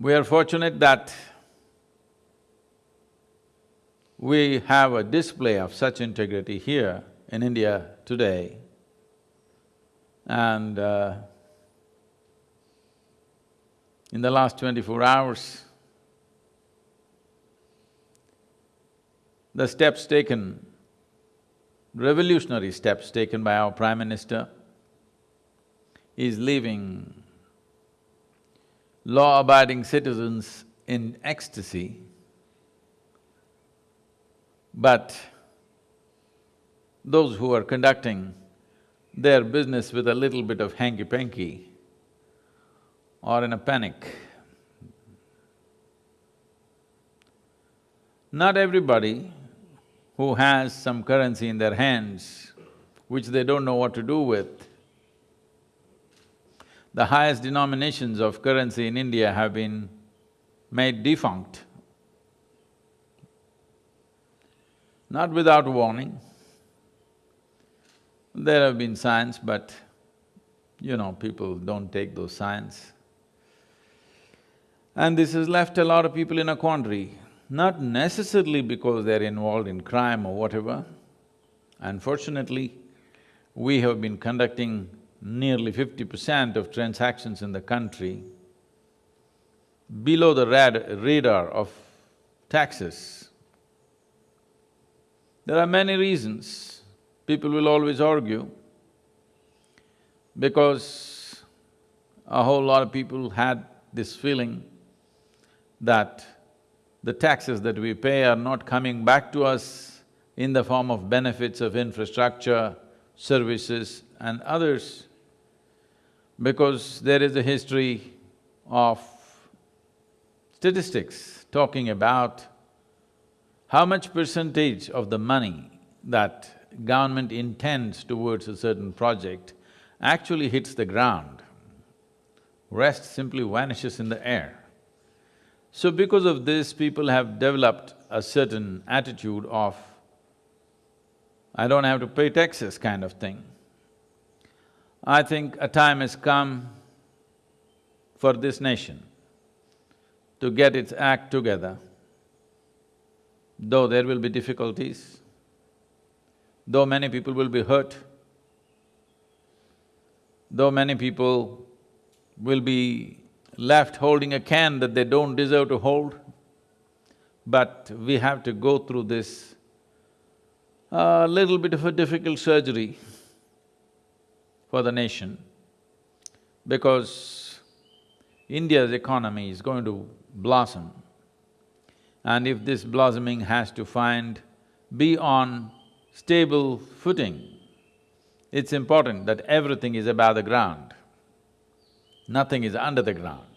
We are fortunate that we have a display of such integrity here in India today. And uh, in the last twenty-four hours, the steps taken, revolutionary steps taken by our Prime Minister is leaving law-abiding citizens in ecstasy, but those who are conducting their business with a little bit of hanky-panky or in a panic. Not everybody who has some currency in their hands, which they don't know what to do with, the highest denominations of currency in India have been made defunct. Not without warning. There have been signs, but you know, people don't take those signs. And this has left a lot of people in a quandary, not necessarily because they're involved in crime or whatever. Unfortunately, we have been conducting nearly fifty percent of transactions in the country below the rad radar of taxes. There are many reasons. People will always argue because a whole lot of people had this feeling that the taxes that we pay are not coming back to us in the form of benefits of infrastructure, services and others because there is a history of statistics talking about how much percentage of the money that government intends towards a certain project actually hits the ground, rest simply vanishes in the air. So because of this, people have developed a certain attitude of, I don't have to pay taxes kind of thing. I think a time has come for this nation to get its act together, though there will be difficulties, though many people will be hurt, though many people will be left holding a can that they don't deserve to hold, but we have to go through this a uh, little bit of a difficult surgery for the nation because India's economy is going to blossom. And if this blossoming has to find… be on stable footing, it's important that everything is above the ground, nothing is under the ground.